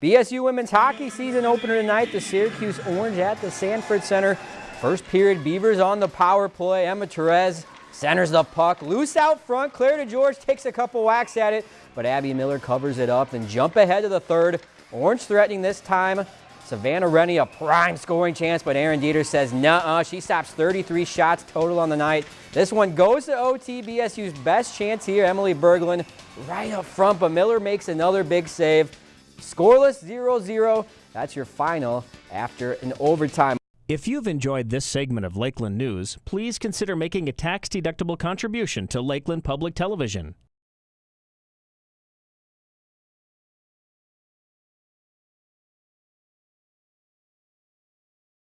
BSU women's hockey season opener tonight. The Syracuse Orange at the Sanford Center. First period, Beavers on the power play. Emma Terres centers the puck. Loose out front. Claire DeGeorge takes a couple whacks at it, but Abby Miller covers it up and jump ahead to the third. Orange threatening this time. Savannah Rennie, a prime scoring chance, but Aaron Dieter says nah. She stops 33 shots total on the night. This one goes to OT. BSU's best chance here. Emily Berglund right up front, but Miller makes another big save. Scoreless 0-0. That's your final after an overtime. If you've enjoyed this segment of Lakeland News, please consider making a tax-deductible contribution to Lakeland Public Television.